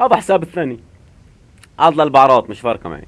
هذا حساب الثاني. اضل البعرات مش فارقة معي.